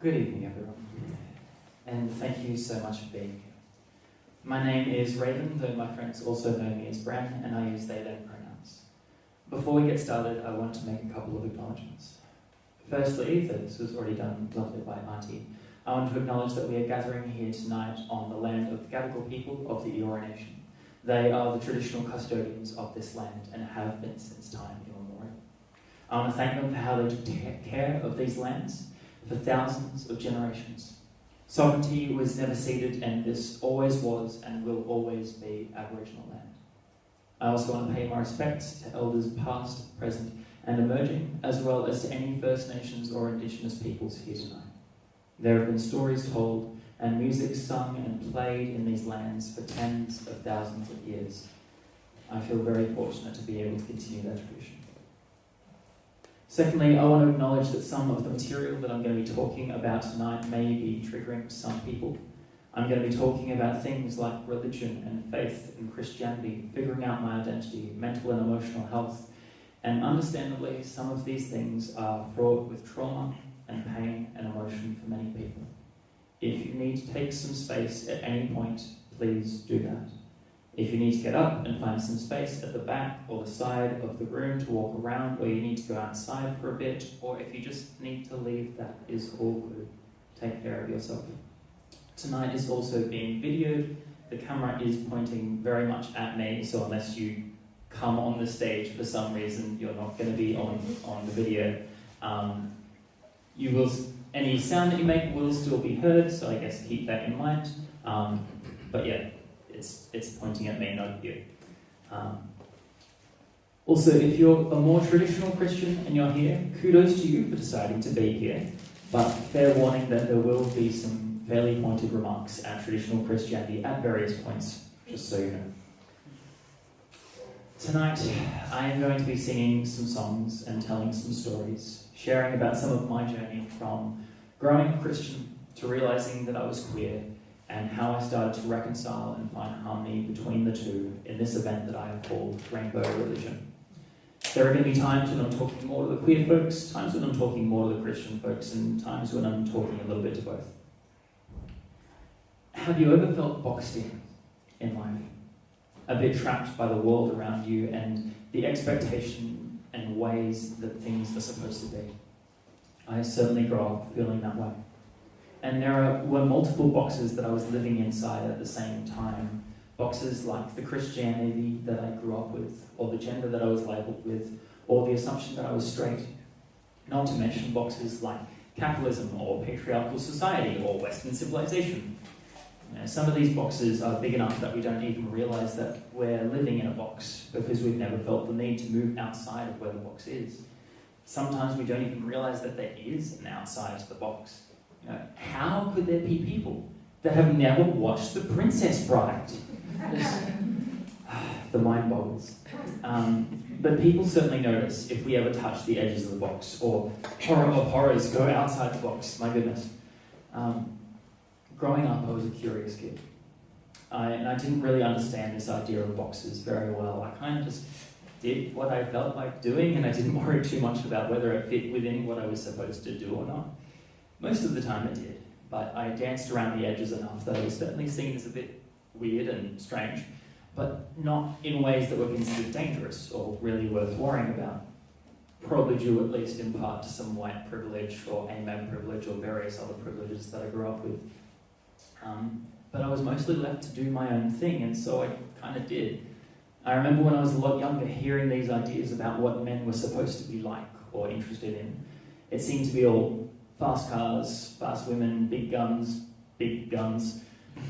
Good evening, everyone, and thank you so much for being here. My name is Raven, though my friends also know me as Bran, and I use they, them pronouns. Before we get started, I want to make a couple of acknowledgements. Firstly, though this was already done lovely by Auntie, I want to acknowledge that we are gathering here tonight on the land of the Gadigal people of the Eora Nation. They are the traditional custodians of this land and have been since time immemorial. I want to thank them for how they took care of these lands for thousands of generations. Sovereignty was never ceded, and this always was and will always be Aboriginal land. I also want to pay my respects to elders past, present, and emerging, as well as to any First Nations or Indigenous peoples here tonight. There have been stories told and music sung and played in these lands for tens of thousands of years. I feel very fortunate to be able to continue that tradition. Secondly, I want to acknowledge that some of the material that I'm going to be talking about tonight may be triggering some people. I'm going to be talking about things like religion and faith and Christianity, figuring out my identity, mental and emotional health, and understandably, some of these things are fraught with trauma and pain and emotion for many people. If you need to take some space at any point, please do that. If you need to get up and find some space at the back or the side of the room to walk around, or you need to go outside for a bit, or if you just need to leave, that is all good. Take care of yourself. Tonight is also being videoed. The camera is pointing very much at me, so unless you come on the stage for some reason, you're not going to be on, on the video. Um, you will, any sound that you make will still be heard, so I guess keep that in mind. Um, but yeah, it's, it's pointing at me, not you. Um, also, if you're a more traditional Christian and you're here, kudos to you for deciding to be here. But fair warning that there will be some fairly pointed remarks at traditional Christianity at various points, just so you know. Tonight, I am going to be singing some songs and telling some stories, sharing about some of my journey from growing Christian to realizing that I was queer and how I started to reconcile and find harmony between the two in this event that I have called Rainbow Religion. There are going to be times when I'm talking more to the queer folks, times when I'm talking more to the Christian folks, and times when I'm talking a little bit to both. Have you ever felt boxed in in life? A bit trapped by the world around you and the expectation and ways that things are supposed to be? I certainly grew up feeling that way. And there were multiple boxes that I was living inside at the same time. Boxes like the Christianity that I grew up with, or the gender that I was labelled with, or the assumption that I was straight. Not to mention boxes like capitalism, or patriarchal society, or Western civilization. You know, some of these boxes are big enough that we don't even realise that we're living in a box because we've never felt the need to move outside of where the box is. Sometimes we don't even realise that there is an outside to the box. Know, how could there be people that have never watched The Princess Bride? the mind boggles. Um, but people certainly notice if we ever touch the edges of the box, or horror of horrors, go outside the box. My goodness. Um, growing up, I was a curious kid. I, and I didn't really understand this idea of boxes very well. I kind of just did what I felt like doing, and I didn't worry too much about whether it fit within what I was supposed to do or not. Most of the time it did, but I danced around the edges enough that it was certainly seen as a bit weird and strange, but not in ways that were considered dangerous or really worth worrying about. Probably due at least in part to some white privilege or AMAB privilege or various other privileges that I grew up with. Um, but I was mostly left to do my own thing, and so I kind of did. I remember when I was a lot younger hearing these ideas about what men were supposed to be like or interested in. It seemed to be all fast cars, fast women, big guns, big guns,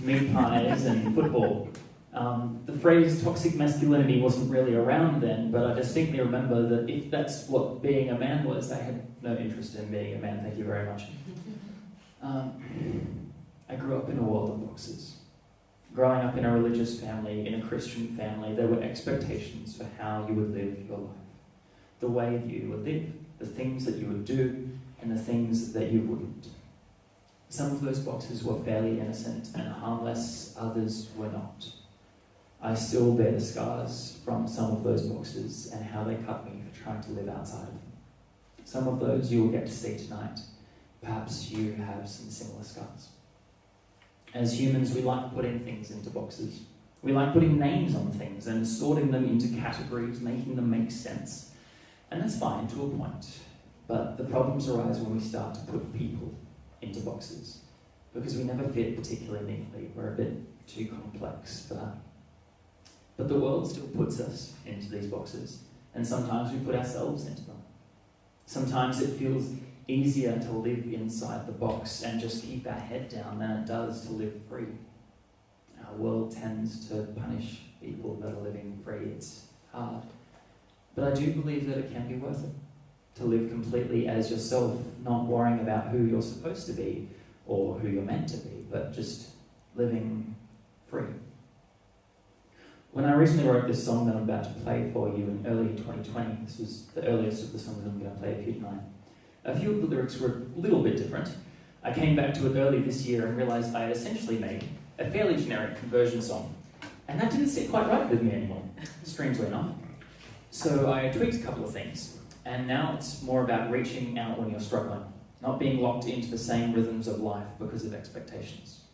meat pies, and football. Um, the phrase toxic masculinity wasn't really around then, but I distinctly remember that if that's what being a man was, I had no interest in being a man, thank you very much. Um, I grew up in a world of boxes. Growing up in a religious family, in a Christian family, there were expectations for how you would live your life. The way you would live, the things that you would do, and the things that you wouldn't. Some of those boxes were fairly innocent and harmless, others were not. I still bear the scars from some of those boxes and how they cut me for trying to live outside of them. Some of those you will get to see tonight, perhaps you have some similar scars. As humans, we like putting things into boxes. We like putting names on things and sorting them into categories, making them make sense. And that's fine to a point. But the problems arise when we start to put people into boxes because we never fit particularly neatly. We're a bit too complex for that. But the world still puts us into these boxes, and sometimes we put ourselves into them. Sometimes it feels easier to live inside the box and just keep our head down than it does to live free. Our world tends to punish people that are living free. It's hard. But I do believe that it can be worth it to live completely as yourself, not worrying about who you're supposed to be or who you're meant to be, but just living free. When I recently wrote this song that I'm about to play for you in early 2020, this was the earliest of the songs I'm going to play for you tonight, a few of the lyrics were a little bit different. I came back to it early this year and realised I had essentially made a fairly generic conversion song. And that didn't sit quite right with me anymore, strangely enough. So I tweaked a couple of things, and now it's more about reaching out when you're struggling, not being locked into the same rhythms of life because of expectations.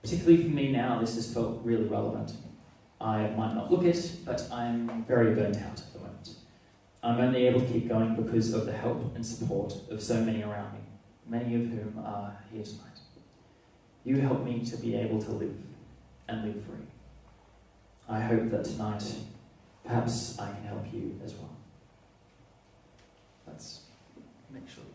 Particularly for me now, this has felt really relevant. I might not look it, but I'm very burnt out at the moment. I'm only able to keep going because of the help and support of so many around me, many of whom are here tonight. You help me to be able to live and live free. I hope that tonight, perhaps I can help you as well. Make sure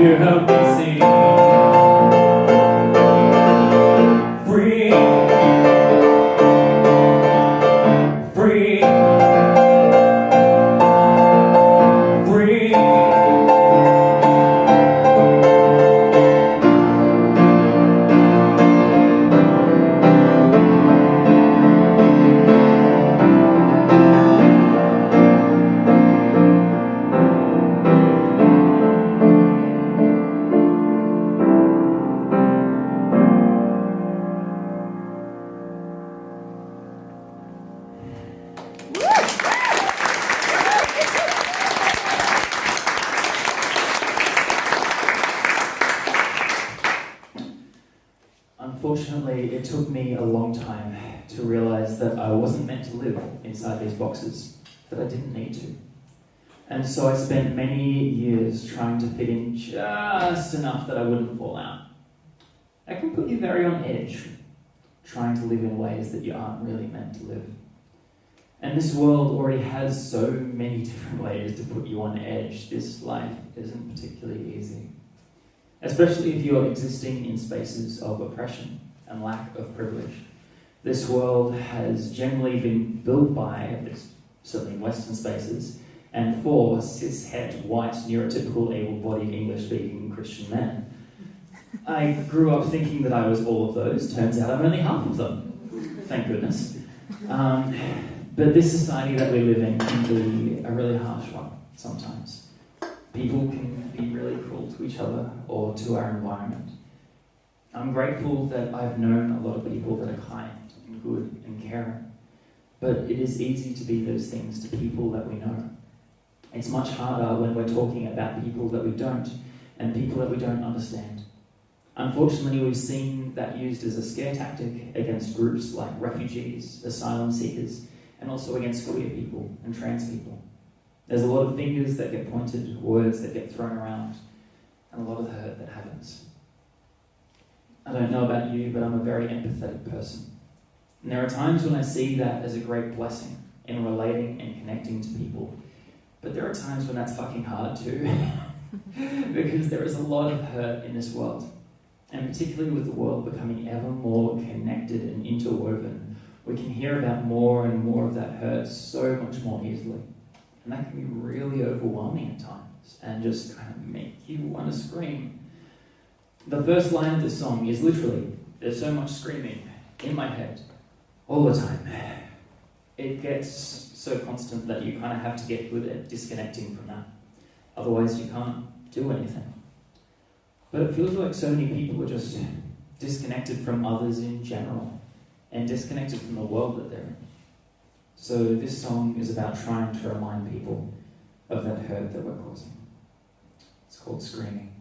You help And so I spent many years trying to fit in just enough that I wouldn't fall out. It can put you very on edge, trying to live in ways that you aren't really meant to live. And this world already has so many different ways to put you on edge. This life isn't particularly easy. Especially if you're existing in spaces of oppression and lack of privilege. This world has generally been built by, certainly in Western spaces, and for cishet, white, neurotypical, able-bodied, English-speaking Christian men. I grew up thinking that I was all of those. Turns out I'm only half of them. Thank goodness. Um, but this society that we live in can be a really harsh one sometimes. People can be really cruel to each other or to our environment. I'm grateful that I've known a lot of people that are kind and good and caring. But it is easy to be those things to people that we know. It's much harder when we're talking about people that we don't and people that we don't understand. Unfortunately, we've seen that used as a scare tactic against groups like refugees, asylum seekers, and also against queer people and trans people. There's a lot of fingers that get pointed, words that get thrown around, and a lot of hurt that happens. I don't know about you, but I'm a very empathetic person. And there are times when I see that as a great blessing in relating and connecting to people. But there are times when that's fucking hard too. because there is a lot of hurt in this world. And particularly with the world becoming ever more connected and interwoven, we can hear about more and more of that hurt so much more easily. And that can be really overwhelming at times and just kind of make you want to scream. The first line of the song is literally, there's so much screaming in my head all the time. It gets so constant that you kind of have to get good at disconnecting from that. Otherwise, you can't do anything. But it feels like so many people are just disconnected from others in general and disconnected from the world that they're in. So this song is about trying to remind people of that hurt that we're causing. It's called Screaming.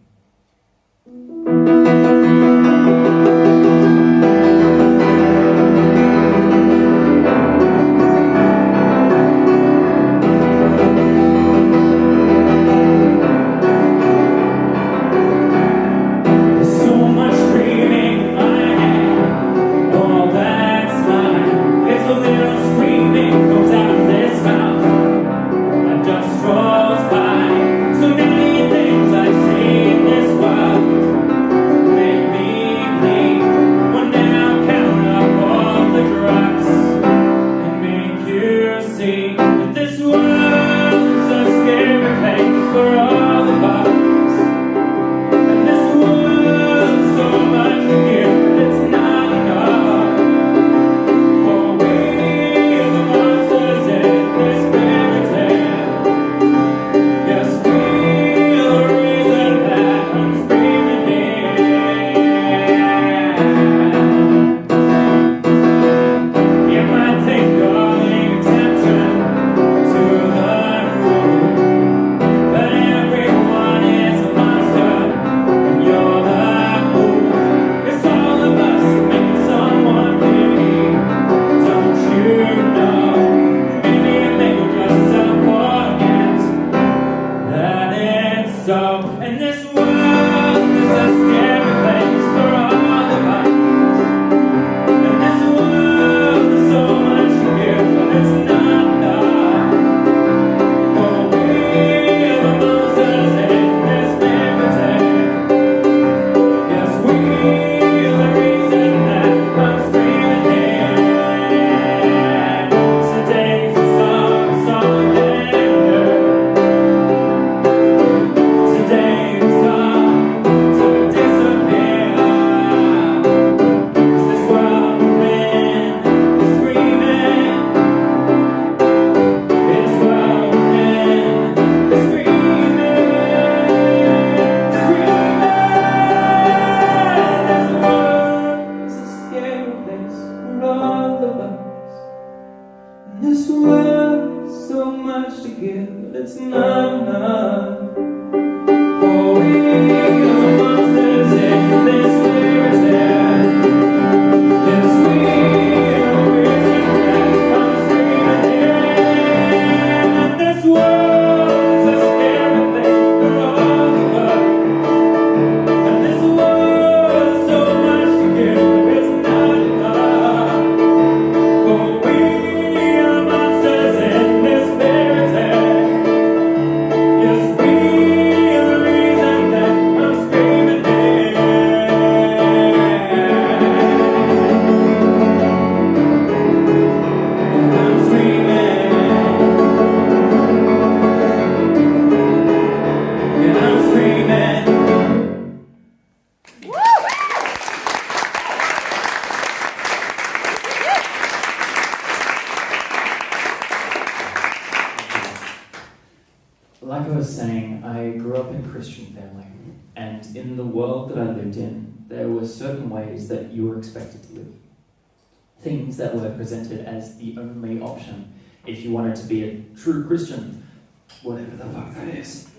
True Christian, whatever the fuck that is.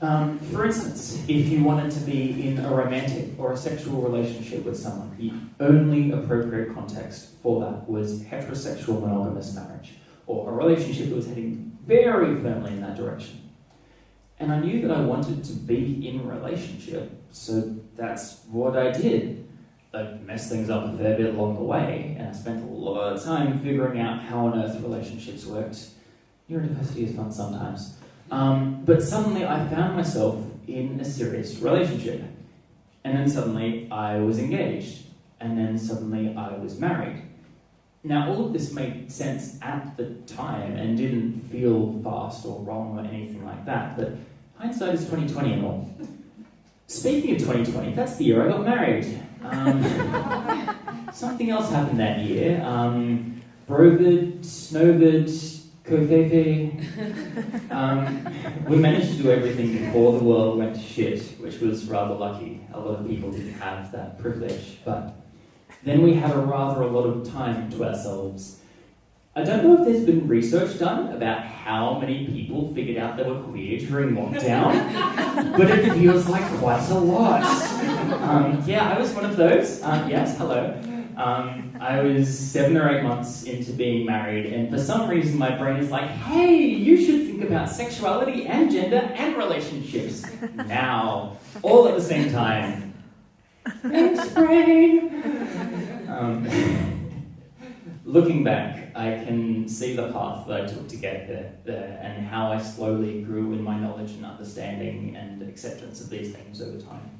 Um, for instance, if you wanted to be in a romantic or a sexual relationship with someone, the only appropriate context for that was heterosexual monogamous marriage, or a relationship that was heading very firmly in that direction. And I knew that I wanted to be in a relationship, so that's what I did. I messed things up a fair bit along the way, and I spent a lot of time figuring out how on earth relationships worked. University is fun sometimes. Um, but suddenly I found myself in a serious relationship. And then suddenly I was engaged. And then suddenly I was married. Now, all of this made sense at the time and didn't feel fast or wrong or anything like that, but hindsight is 2020 and all. Speaking of 2020, that's the year I got married. Um, something else happened that year. Um, Brovid, Snowvid, Um, we managed to do everything before the world went to shit, which was rather lucky. A lot of people didn't have that privilege, but then we had a rather a lot of time to ourselves. I don't know if there's been research done about how many people figured out they were queer during lockdown, but it feels like quite a lot. Um, yeah, I was one of those. Um, yes, hello. Um, I was seven or eight months into being married, and for some reason, my brain is like, hey, you should think about sexuality and gender and relationships now, all at the same time. Thanks, brain! Um, looking back, I can see the path that I took to get there, there and how I slowly grew in my knowledge and understanding and acceptance of these things over time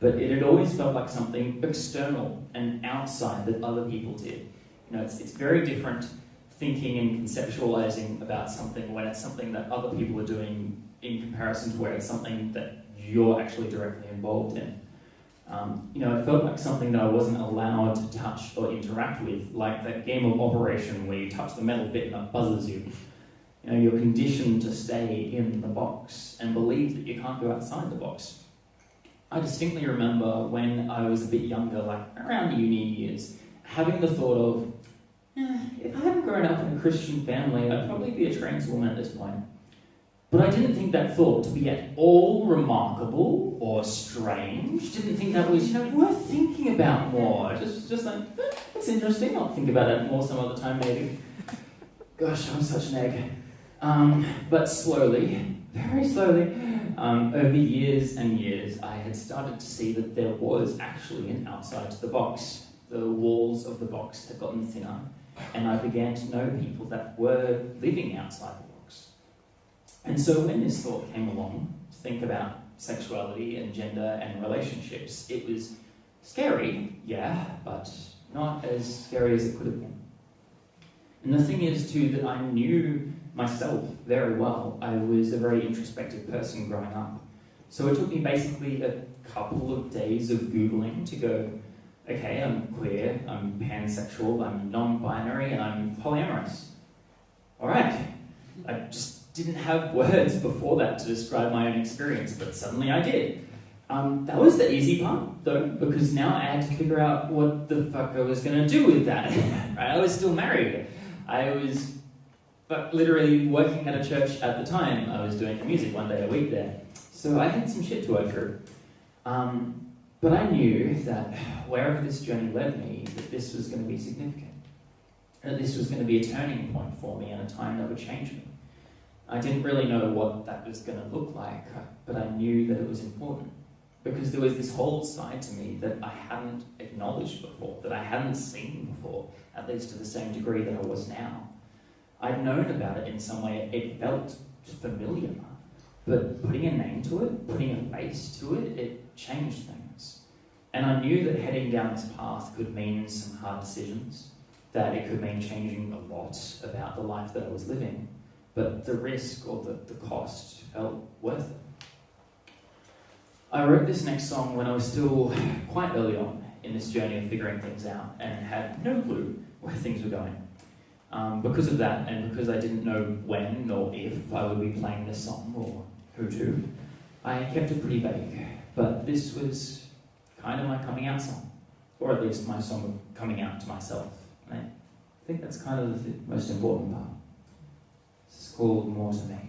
but it had always felt like something external and outside that other people did. You know, it's, it's very different thinking and conceptualizing about something when it's something that other people are doing in comparison to where it's something that you're actually directly involved in. Um, you know, it felt like something that I wasn't allowed to touch or interact with, like that game of Operation where you touch the metal bit and it buzzes you. You know, you're conditioned to stay in the box and believe that you can't go outside the box. I distinctly remember when I was a bit younger, like around uni years, having the thought of, eh, if I hadn't grown up in a Christian family, I'd probably be a trans woman at this point. But I didn't think that thought to be at all remarkable or strange. Didn't think that was, you know, worth thinking about more. Just, just like, eh, it's interesting. I'll think about it more some other time, maybe. Gosh, I'm such an egg. Um, but slowly, very slowly, um, over years and years, I had started to see that there was actually an outside to the box. The walls of the box had gotten thinner, and I began to know people that were living outside the box. And so when this thought came along to think about sexuality and gender and relationships, it was scary, yeah, but not as scary as it could have been. And the thing is, too, that I knew myself very well. I was a very introspective person growing up. So it took me basically a couple of days of Googling to go, okay, I'm queer, I'm pansexual, I'm non-binary, and I'm polyamorous. All right. I just didn't have words before that to describe my own experience, but suddenly I did. Um, that was the easy part, though, because now I had to figure out what the fuck I was going to do with that. right? I was still married. I was but literally working at a church at the time, I was doing music one day a week there. So I had some shit to work through. Um, but I knew that wherever this journey led me, that this was going to be significant. That this was going to be a turning point for me and a time that would change me. I didn't really know what that was going to look like, but I knew that it was important. Because there was this whole side to me that I hadn't acknowledged before, that I hadn't seen before, at least to the same degree that I was now. I'd known about it in some way, it felt familiar, but putting a name to it, putting a face to it, it changed things. And I knew that heading down this path could mean some hard decisions, that it could mean changing a lot about the life that I was living, but the risk or the, the cost felt worth it. I wrote this next song when I was still quite early on in this journey of figuring things out and had no clue where things were going. Um, because of that, and because I didn't know when or if I would be playing this song or who to. I kept it pretty vague, but this was kind of my coming out song, or at least my song of coming out to myself. I think that's kind of the most important part. This is called More to Me.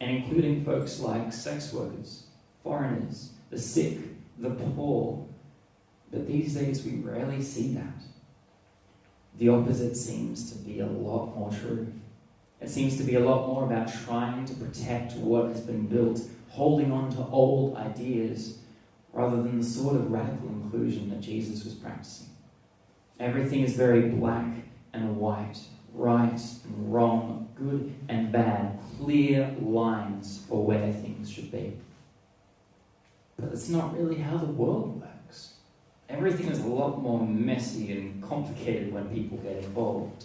and including folks like sex workers, foreigners, the sick, the poor. But these days we rarely see that. The opposite seems to be a lot more true. It seems to be a lot more about trying to protect what has been built, holding on to old ideas, rather than the sort of radical inclusion that Jesus was practicing. Everything is very black and white, right and wrong, good and bad, clear lines for where things should be. But it's not really how the world works. Everything is a lot more messy and complicated when people get involved.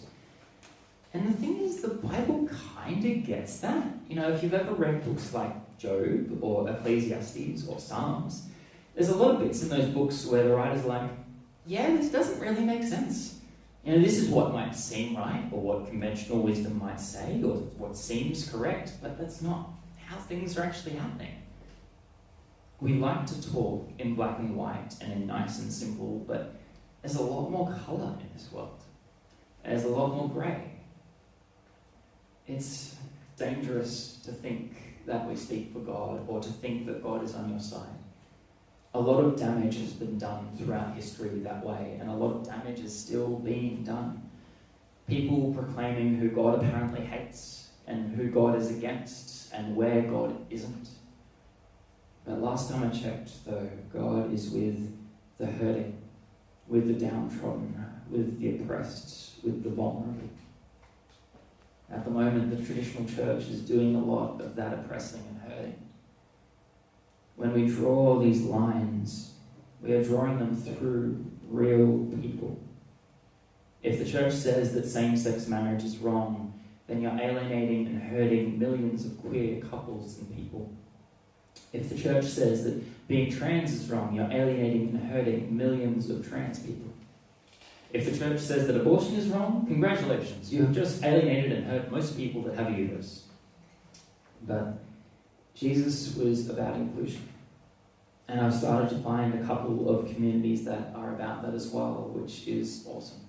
And the thing is, the Bible kind of gets that. You know, if you've ever read books like Job or Ecclesiastes or Psalms, there's a lot of bits in those books where the writer's like, yeah, this doesn't really make sense. You know, this is what might seem right, or what conventional wisdom might say, or what seems correct, but that's not how things are actually happening. We like to talk in black and white and in nice and simple, but there's a lot more colour in this world. There's a lot more grey. It's dangerous to think that we speak for God or to think that God is on your side. A lot of damage has been done throughout history that way, and a lot of damage is still being done. People proclaiming who God apparently hates and who God is against and where God isn't. But last time I checked, though, God is with the hurting, with the downtrodden, with the oppressed, with the vulnerable. At the moment, the traditional church is doing a lot of that oppressing and hurting. When we draw these lines, we are drawing them through real people. If the church says that same sex marriage is wrong, then you're alienating and hurting millions of queer couples and people. If the church says that being trans is wrong, you're alienating and hurting millions of trans people. If the church says that abortion is wrong, congratulations, you have just alienated and hurt most people that have a uterus. But Jesus was about inclusion. And I've started to find a couple of communities that are about that as well, which is awesome.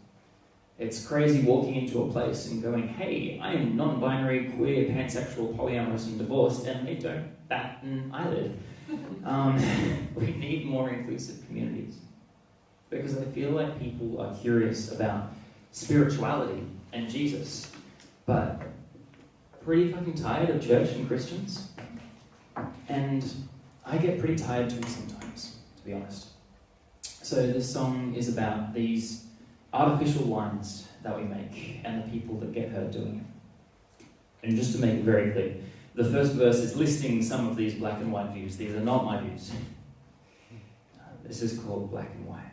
It's crazy walking into a place and going, hey, I am non binary, queer, pansexual, polyamorous, and divorced, and they don't bat an eyelid. Um, we need more inclusive communities because I feel like people are curious about spirituality and Jesus, but pretty fucking tired of church and Christians. And I get pretty tired too sometimes, to be honest. So this song is about these artificial lines that we make and the people that get hurt doing it. And just to make it very clear, the first verse is listing some of these black and white views. These are not my views. This is called Black and White.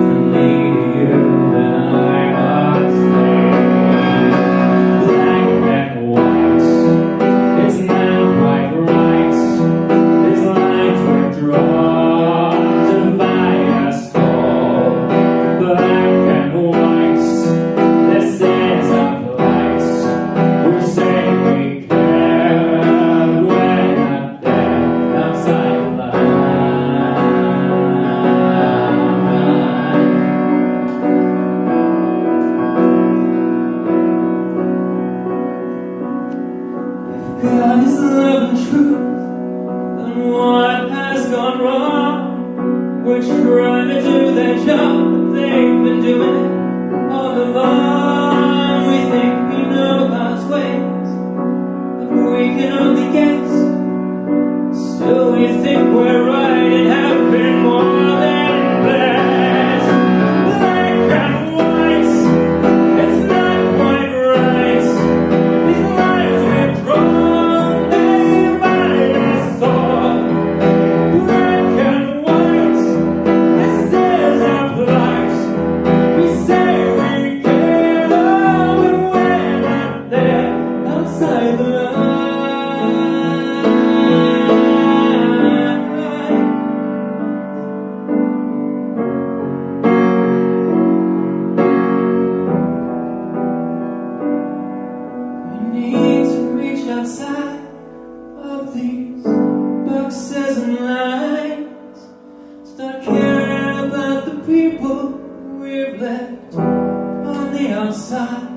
we've left on the outside.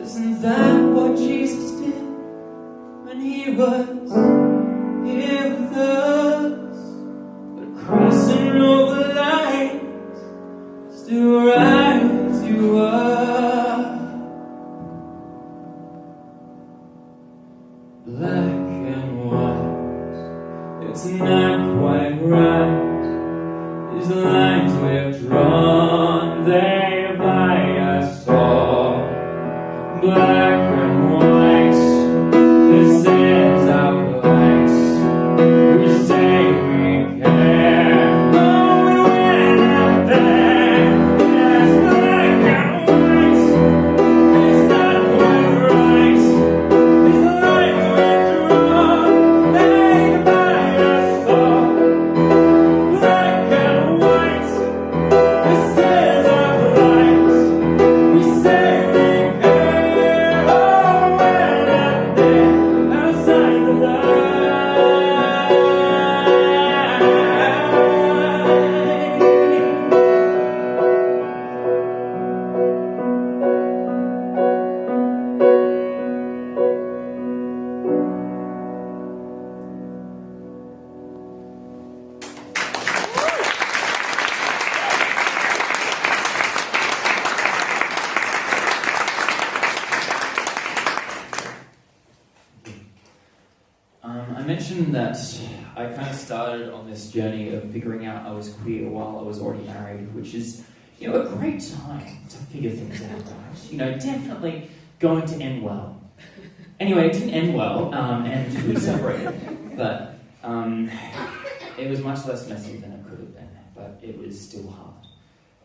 Isn't that what Jesus did when he was? Definitely going to end well. Anyway, it didn't end well, um, and we separated, but um, it was much less messy than it could have been, but it was still hard.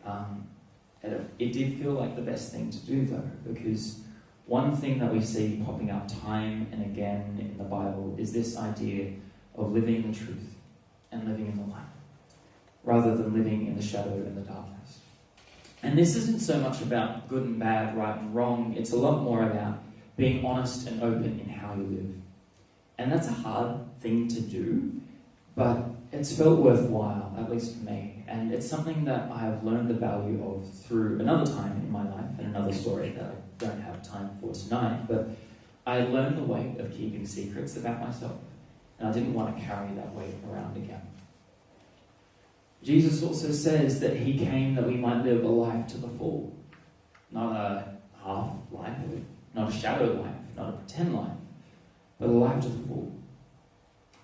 Um, it, it did feel like the best thing to do, though, because one thing that we see popping up time and again in the Bible is this idea of living in the truth and living in the light, rather than living in the shadow and the darkness. And this isn't so much about good and bad, right and wrong, it's a lot more about being honest and open in how you live. And that's a hard thing to do, but it's felt worthwhile, at least for me. And it's something that I have learned the value of through another time in my life and another story that I don't have time for tonight. But I learned the weight of keeping secrets about myself, and I didn't want to carry that weight around again. Jesus also says that he came that we might live a life to the full, not a half life, not a shadow life, not a pretend life, but a life to the full.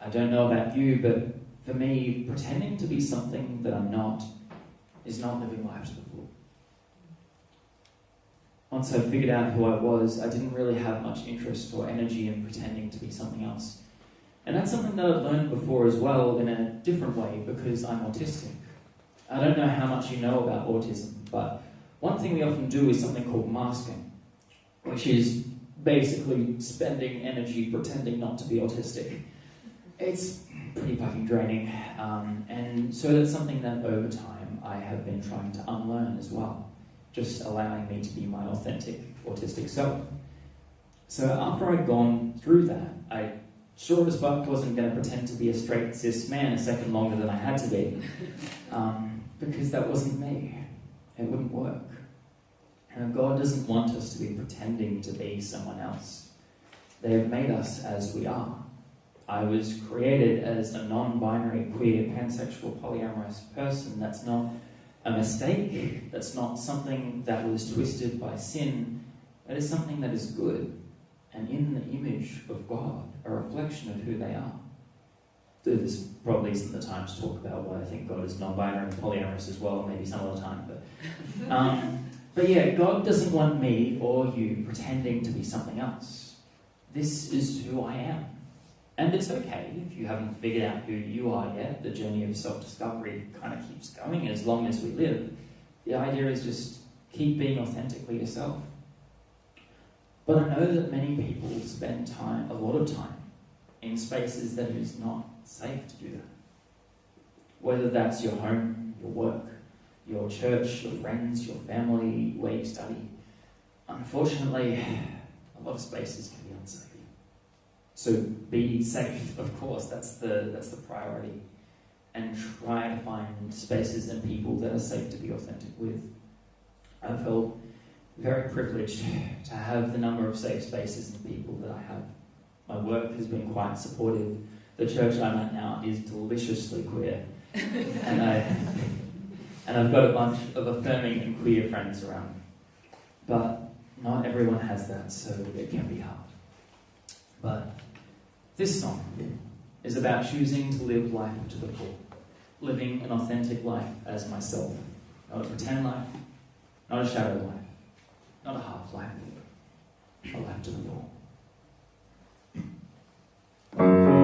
I don't know about you, but for me, pretending to be something that I'm not is not living life to the full. Once I figured out who I was, I didn't really have much interest or energy in pretending to be something else. And that's something that I've learned before as well in a different way because I'm autistic. I don't know how much you know about autism, but one thing we often do is something called masking, which is basically spending energy pretending not to be autistic. It's pretty fucking draining. Um, and so that's something that over time I have been trying to unlearn as well, just allowing me to be my authentic autistic self. So after I'd gone through that, I sure as fuck wasn't going to pretend to be a straight cis man a second longer than I had to be, um, because that wasn't me. It wouldn't work. God doesn't want us to be pretending to be someone else. They have made us as we are. I was created as a non binary, queer, pansexual, polyamorous person. That's not a mistake. That's not something that was twisted by sin. That is something that is good and in the image of God, a reflection of who they are. This probably isn't the time to talk about why I think God is non binary and polyamorous as well, maybe some other time. But, um, but yeah, God doesn't want me or you pretending to be something else. This is who I am. And it's okay if you haven't figured out who you are yet. The journey of self discovery kind of keeps going as long as we live. The idea is just keep being authentically yourself. But I know that many people spend time, a lot of time, in spaces that it is not safe to do that. Whether that's your home, your work, your church, your friends, your family, where you study. Unfortunately, a lot of spaces can be unsafe. So be safe, of course, that's the, that's the priority. And try to find spaces and people that are safe to be authentic with. I felt very privileged to have the number of safe spaces and people that I have. My work has been quite supportive. The church I'm at now is deliciously queer, and I and I've got a bunch of affirming and queer friends around. But not everyone has that, so it can be hard. But this song is about choosing to live life to the full, living an authentic life as myself, not a pretend life, not a shadow life, not a half life, a life to the full.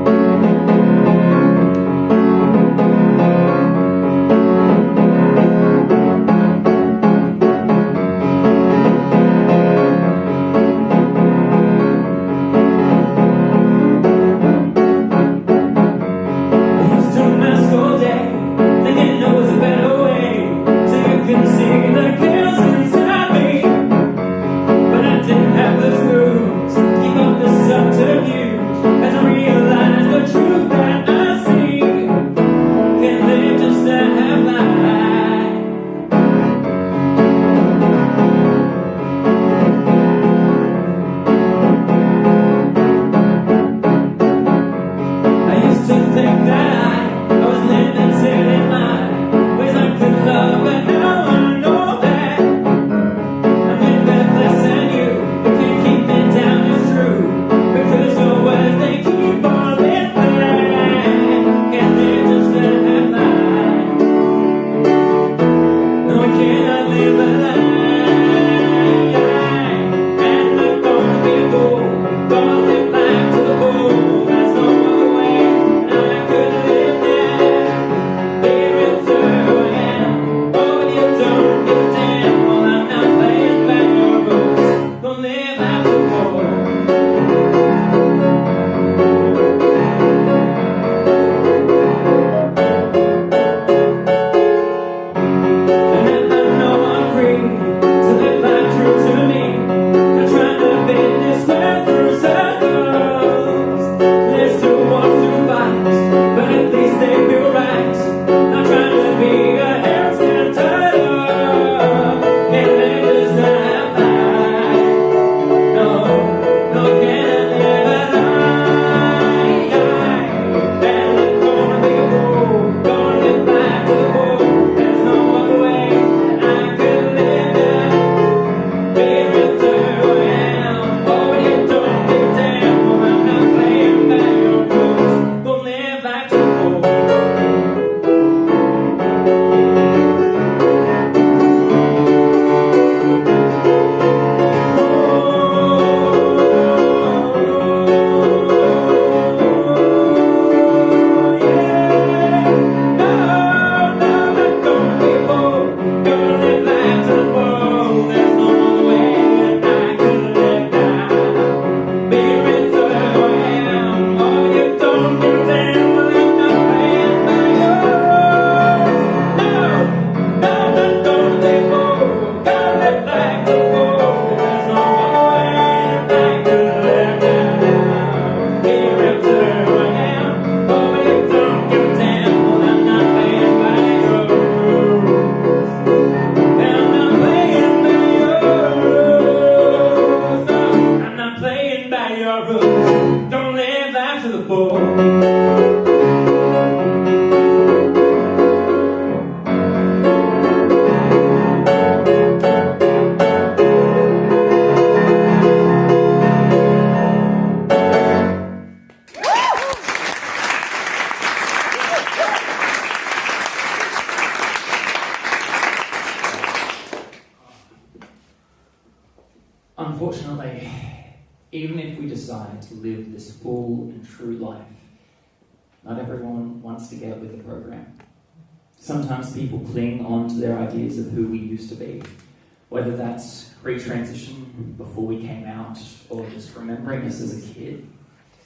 Kid.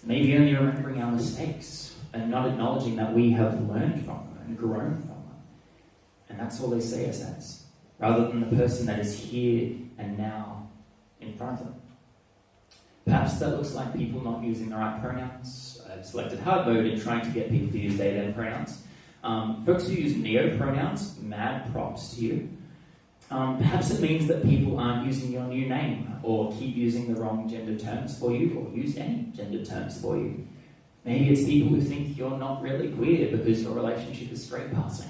Maybe only remembering our mistakes and not acknowledging that we have learned from them and grown from them. And that's all they see us as, rather than the person that is here and now in front of them. Perhaps that looks like people not using the right pronouns. I've selected hard mode in trying to get people to use they, them pronouns. Um, folks who use neo pronouns, mad props to you. Um, perhaps it means that people aren't using your new name or keep using the wrong gender terms for you or use any gender terms for you. Maybe it's people who think you're not really queer because your relationship is straight passing.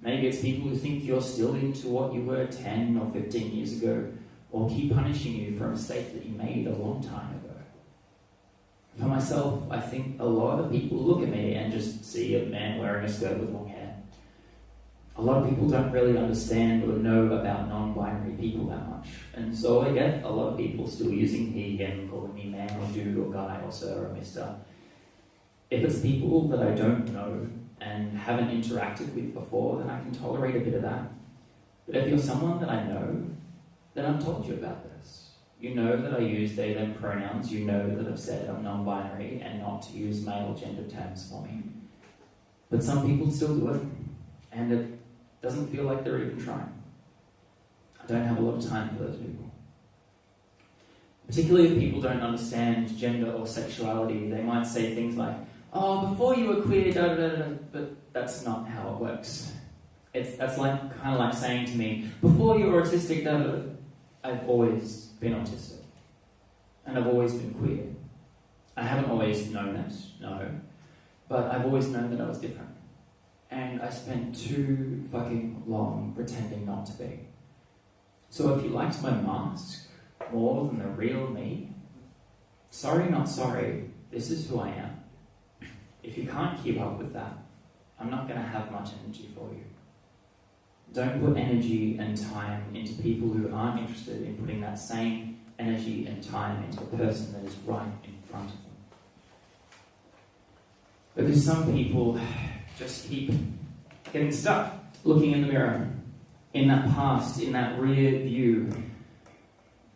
Maybe it's people who think you're still into what you were 10 or 15 years ago or keep punishing you for a mistake that you made a long time ago. For myself, I think a lot of people look at me and just see a man wearing a skirt with long. A lot of people don't really understand or know about non binary people that much. And so I get a lot of people still using he, him, calling me man or dude or guy or sir or mister. If it's people that I don't know and haven't interacted with before, then I can tolerate a bit of that. But if you're someone that I know, then I've told you about this. You know that I use they, them pronouns. You know that I've said I'm non binary and not to use male gender terms for me. But some people still do it, and it doesn't feel like they're even trying. I don't have a lot of time for those people. Particularly if people don't understand gender or sexuality, they might say things like, oh, before you were queer, da da da da, but that's not how it works. It's, that's like kind of like saying to me, before you were autistic, da da da, I've always been autistic. And I've always been queer. I haven't always known it, no. But I've always known that I was different. And I spent too fucking long pretending not to be. So if you liked my mask more than the real me, sorry, not sorry, this is who I am. If you can't keep up with that, I'm not going to have much energy for you. Don't put energy and time into people who aren't interested in putting that same energy and time into a person that is right in front of them. Because some people just keep getting stuck looking in the mirror, in that past, in that rear view.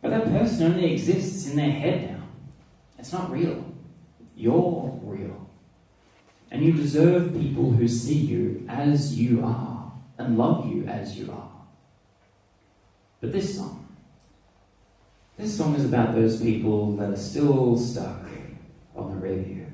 But that person only exists in their head now. It's not real. You're real. And you deserve people who see you as you are and love you as you are. But this song, this song is about those people that are still stuck on the rear view.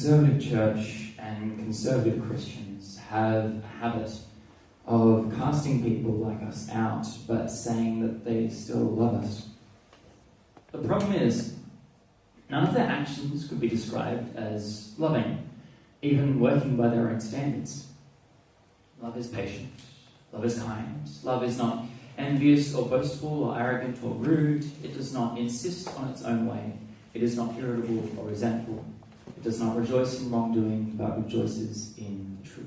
Conservative church and conservative Christians have a habit of casting people like us out, but saying that they still love us. The problem is, none of their actions could be described as loving, even working by their own standards. Love is patient, love is kind, love is not envious or boastful or arrogant or rude, it does not insist on its own way, it is not irritable or resentful, does not rejoice in wrongdoing, but rejoices in truth.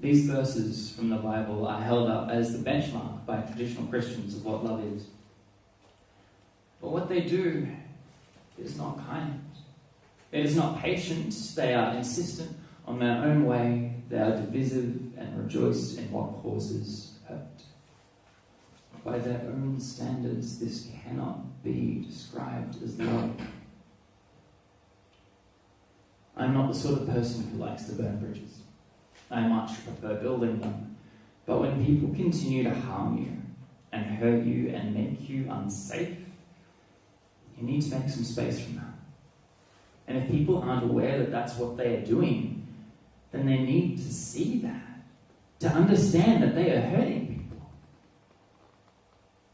These verses from the Bible are held up as the benchmark by traditional Christians of what love is. But what they do is not kind. It is not patient. They are insistent on their own way. They are divisive and rejoice in what causes hurt. By their own standards, this cannot be described as love. I'm not the sort of person who likes to burn bridges. I much prefer building them. But when people continue to harm you and hurt you and make you unsafe, you need to make some space from that. And if people aren't aware that that's what they are doing, then they need to see that, to understand that they are hurting people.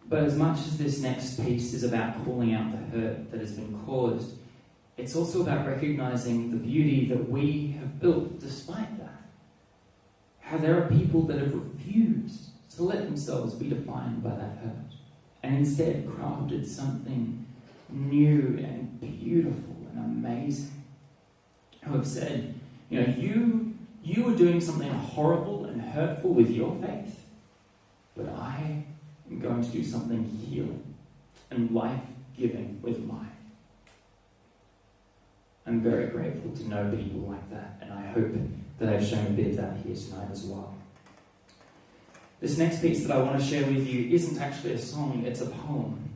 But as much as this next piece is about calling out the hurt that has been caused, it's also about recognizing the beauty that we have built despite that. How there are people that have refused to let themselves be defined by that hurt and instead crafted something new and beautiful and amazing. Who have said, you know, you you were doing something horrible and hurtful with your faith, but I am going to do something healing and life giving with mine. I'm very grateful to know people like that, and I hope that I've shown a bit of that here tonight as well. This next piece that I want to share with you isn't actually a song, it's a poem.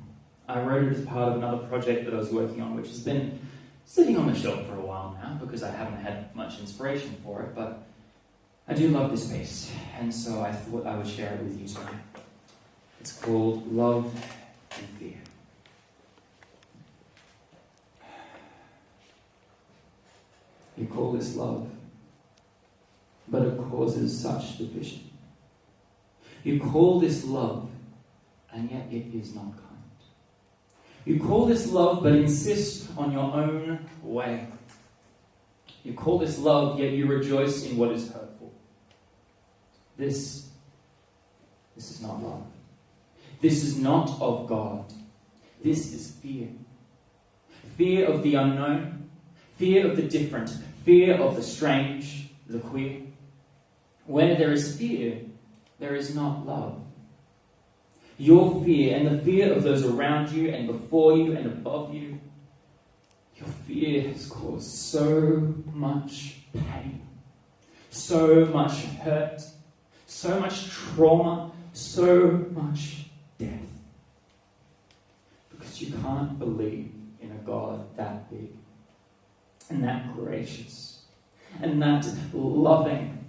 I wrote it as part of another project that I was working on, which has been sitting on the shelf for a while now because I haven't had much inspiration for it, but I do love this piece, and so I thought I would share it with you tonight. It's called Love and Fear. You call this love, but it causes such division. You call this love, and yet it is not kind. You call this love, but insist on your own way. You call this love, yet you rejoice in what is hurtful. This, this is not love. This is not of God. This is fear. Fear of the unknown, fear of the different, fear of the strange, the queer. Where there is fear, there is not love. Your fear and the fear of those around you and before you and above you, your fear has caused so much pain, so much hurt, so much trauma, so much death. Because you can't believe in a God that big and that gracious and that loving.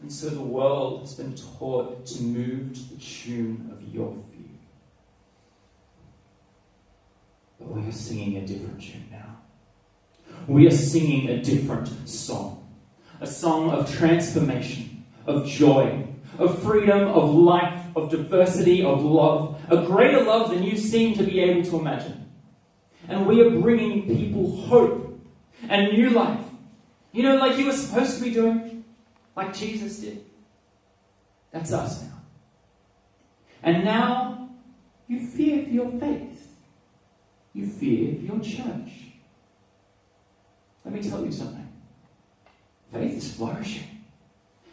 And so the world has been taught to move to the tune of your fear. But we are singing a different tune now. We are singing a different song. A song of transformation, of joy, of freedom, of life, of diversity, of love. A greater love than you seem to be able to imagine. And we are bringing people hope and new life. You know, like you were supposed to be doing, like Jesus did. That's us now. And now you fear for your faith, you fear for your church. Let me tell you something faith is flourishing.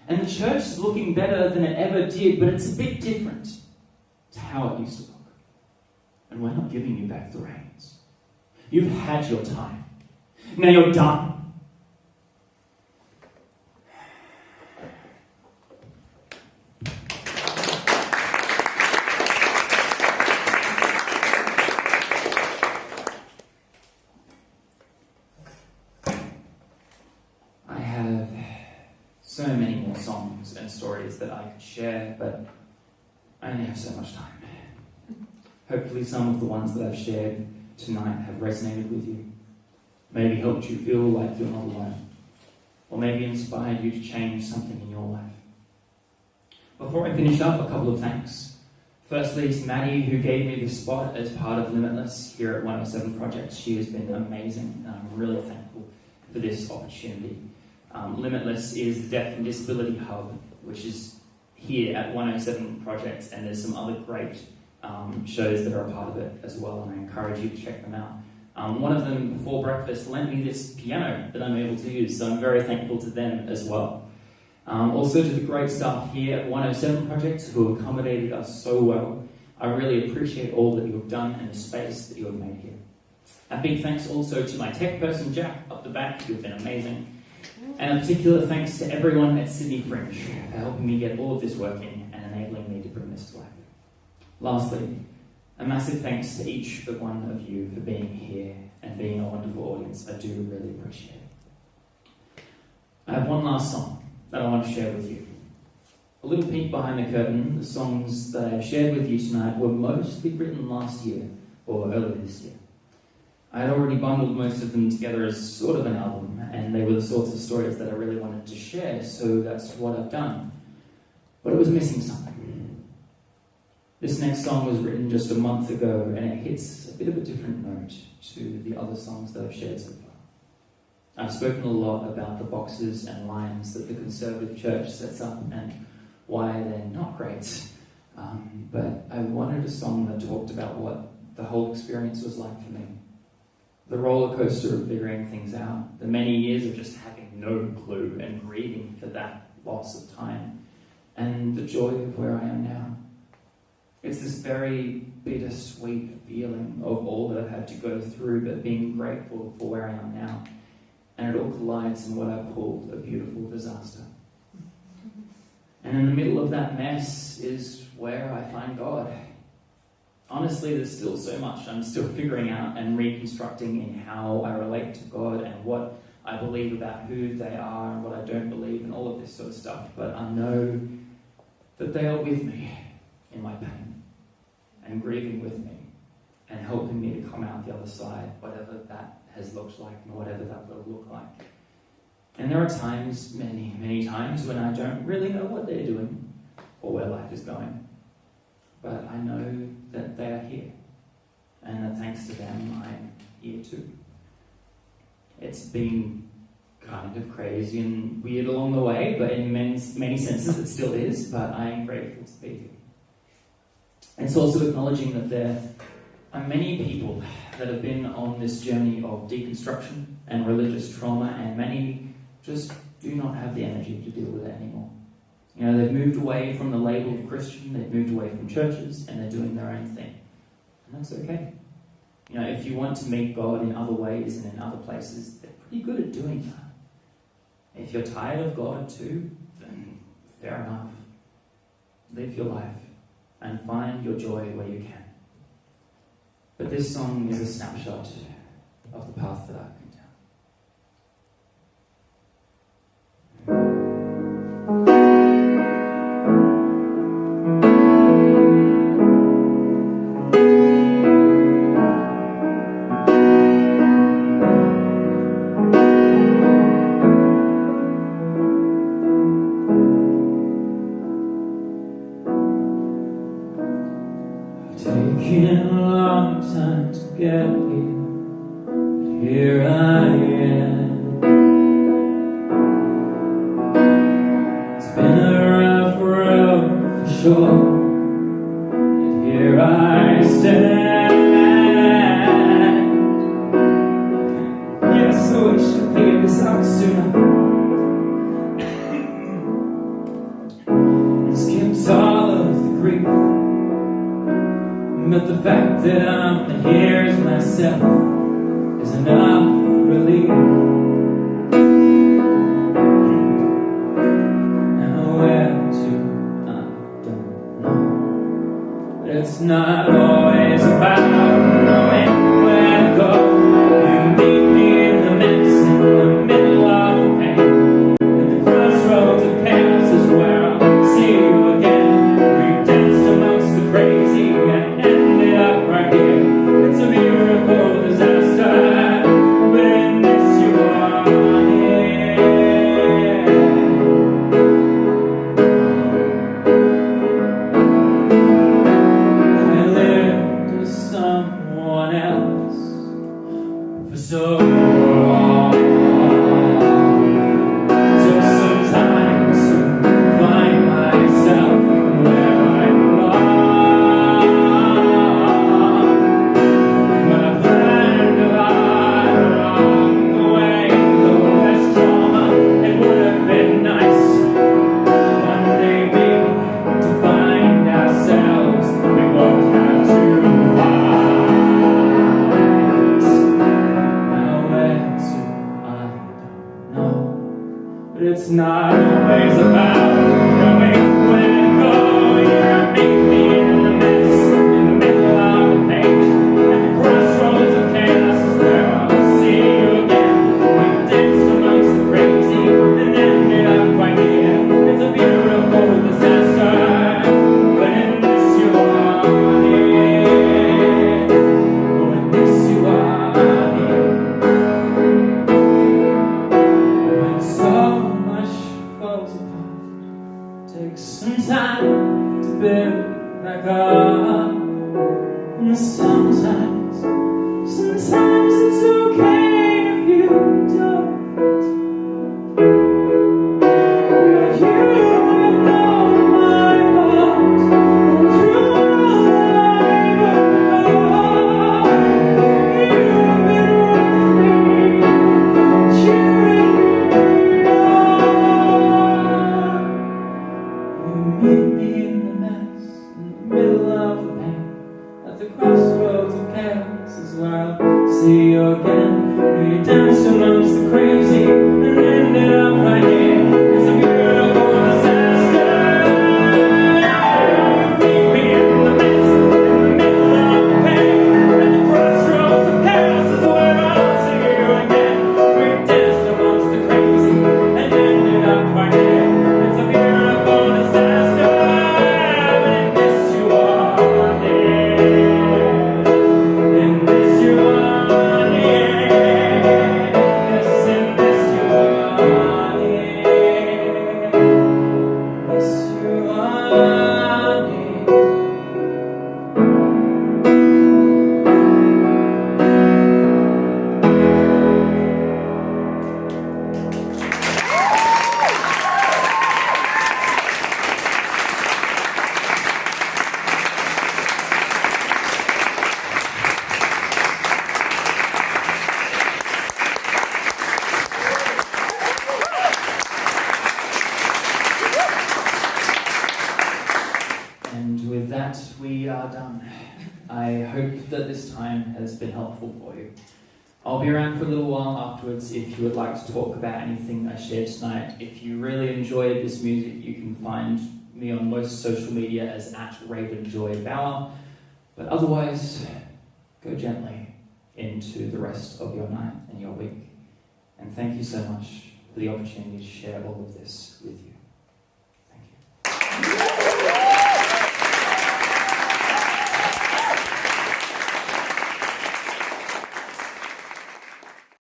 And the church is looking better than it ever did, but it's a bit different to how it used to look. And we're not giving you back the reins. You've had your time. Now you're done. I have so many more songs and stories that I could share, but I only have so much time. Hopefully, some of the ones that I've shared tonight have resonated with you. maybe helped you feel like you're not alone, or maybe inspired you to change something in your life. Before I finish up, a couple of thanks. Firstly, to Maddie, who gave me this spot as part of Limitless here at 107 Projects. She has been amazing, and I'm really thankful for this opportunity. Um, Limitless is the Deaf and Disability Hub, which is here at 107 Projects, and there's some other great um, shows that are a part of it as well, and I encourage you to check them out. Um, one of them, before breakfast, lent me this piano that I'm able to use, so I'm very thankful to them as well. Um, also to the great staff here at 107 Projects who accommodated us so well. I really appreciate all that you have done and the space that you have made here. A big thanks also to my tech person, Jack, up the back, have been amazing. And a particular thanks to everyone at Sydney Fringe for helping me get all of this working and enabling me to bring this to life. Lastly, a massive thanks to each one of you for being here and being a wonderful audience. I do really appreciate it. I have one last song that I want to share with you. A little peek behind the curtain, the songs that I've shared with you tonight were mostly written last year or earlier this year. I had already bundled most of them together as sort of an album, and they were the sorts of stories that I really wanted to share, so that's what I've done. But it was missing something. This next song was written just a month ago, and it hits a bit of a different note to the other songs that I've shared so far. I've spoken a lot about the boxes and lines that the conservative church sets up and why they're not great. Um, but I wanted a song that talked about what the whole experience was like for me. The roller coaster of figuring things out, the many years of just having no clue and grieving for that loss of time, and the joy of where I am now. It's this very bittersweet feeling of all that I've had to go through, but being grateful for where I am now and it all collides in what I call a beautiful disaster. And in the middle of that mess is where I find God. Honestly, there's still so much I'm still figuring out and reconstructing in how I relate to God and what I believe about who they are and what I don't believe and all of this sort of stuff. But I know that they are with me in my pain and grieving with me and helping me to come out the other side, whatever that has looked like and whatever that will look like. And there are times, many, many times, when I don't really know what they're doing or where life is going. But I know that they are here, and that thanks to them, I'm here too. It's been kind of crazy and weird along the way, but in many, many senses it still is, but I am grateful to be here. It's also acknowledging that there are many people that have been on this journey of deconstruction and religious trauma, and many just do not have the energy to deal with it anymore. You know, they've moved away from the label of Christian, they've moved away from churches, and they're doing their own thing. And that's okay. You know, if you want to meet God in other ways and in other places, they're pretty good at doing that. If you're tired of God too, then fair enough. Live your life and find your joy where you can. But this song is a snapshot of the path that I've tonight. If you really enjoyed this music, you can find me on most social media as at Ravenjoy Bauer. But otherwise, go gently into the rest of your night and your week. And thank you so much for the opportunity to share all of this with you.